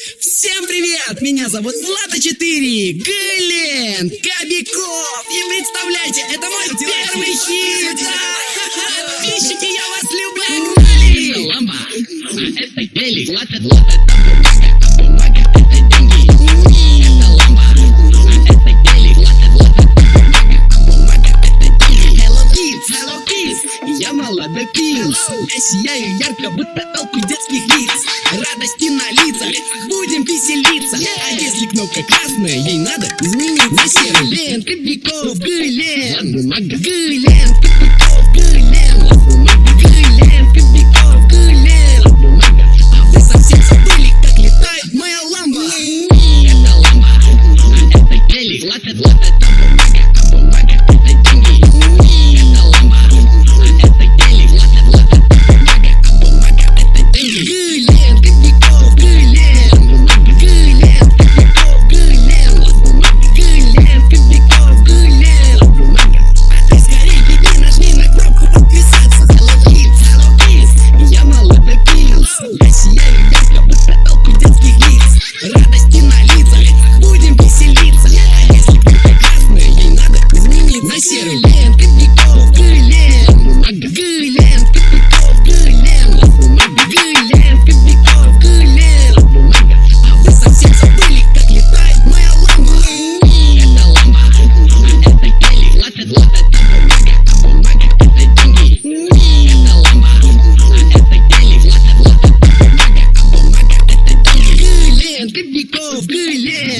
Всем привет! Меня зовут Влада 4, Глен, Кобяков. И представляете, это мой первый хит! Подписчики, я вас люблю! Ламба, это гелик, Влад, это Я сияю ярко, будто толпы детских лиц. Радости на лицах, будем веселиться. А если кнопка красная, ей надо изменить на серый. Лен, Кобяков, Глен, Бумага, Глен, Кобяков, Глен, бумага, Глен, Кобяков, А вы совсем забыли, как летает моя ламба. Это ламба, это гелик,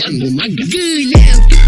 I'm on my good now.